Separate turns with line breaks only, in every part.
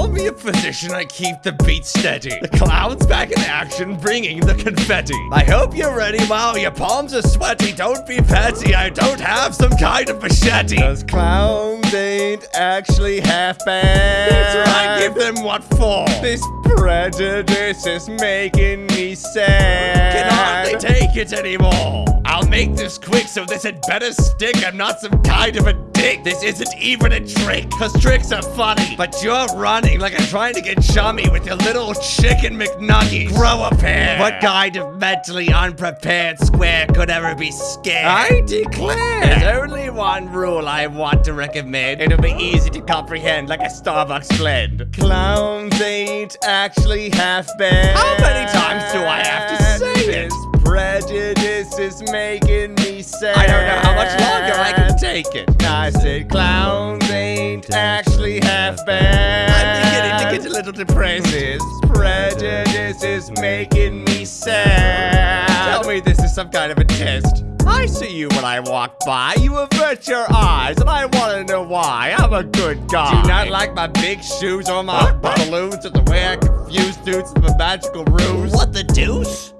call me a physician, I keep the beat steady. The clown's back in action, bringing the confetti. I hope you're ready. Wow, your palms are sweaty. Don't be petty. I don't have some kind of machete.
Those clowns ain't actually half bad.
That's right. Give them what for.
This prejudice is making me sad.
Can hardly take it anymore. I'll make this quick so this had better stick. I'm not some kind of a dick. This isn't even a trick. Cause tricks are funny. But you're running like I'm trying to get chummy with your little chicken McNuggies. Grow a pair. What kind of mentally unprepared square could ever be scared? I declare. There's only one rule I want to recommend. It'll be easy to comprehend like a Starbucks blend.
Clowns ain't actually half bad.
How many times do I have to
is making me sad.
I don't know how much longer I can take it.
I said clowns ain't actually half bad.
I'm beginning to get a little depressed.
This prejudice is making me sad.
Tell me this is some kind of a test. I see you when I walk by. You avert your eyes, and I want to know why. I'm a good guy. Do you not like my big shoes or my balloons or the way I confuse dudes with a magical ruse? What the deuce?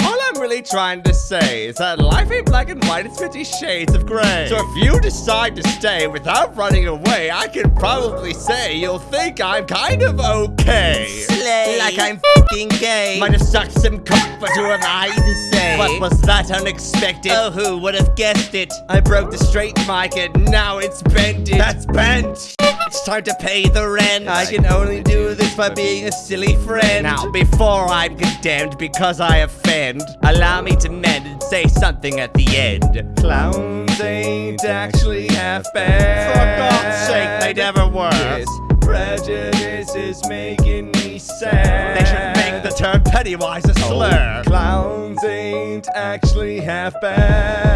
Trying to say is that life ain't black and white, it's 50 shades of gray. So if you decide to stay without running away, I can probably say you'll think I'm kind of okay.
Slay.
Like I'm fucking gay. Might have sucked some cock, but who am I to say? What was that unexpected? Oh, who would have guessed it? I broke the straight mic and now it's bent. That's bent. It's time to pay the rent. I can only do this by being a silly friend. Now, before I'm condemned because I offend, allow me to mend and say something at the end.
Clowns ain't actually half bad.
For God's sake, they never were.
This prejudice is making me sad.
They should make the term Pennywise a oh, slur.
Clowns ain't actually half bad.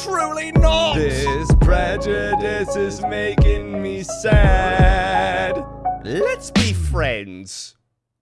I'm truly not.
This prejudice is making me sad.
Let's be friends.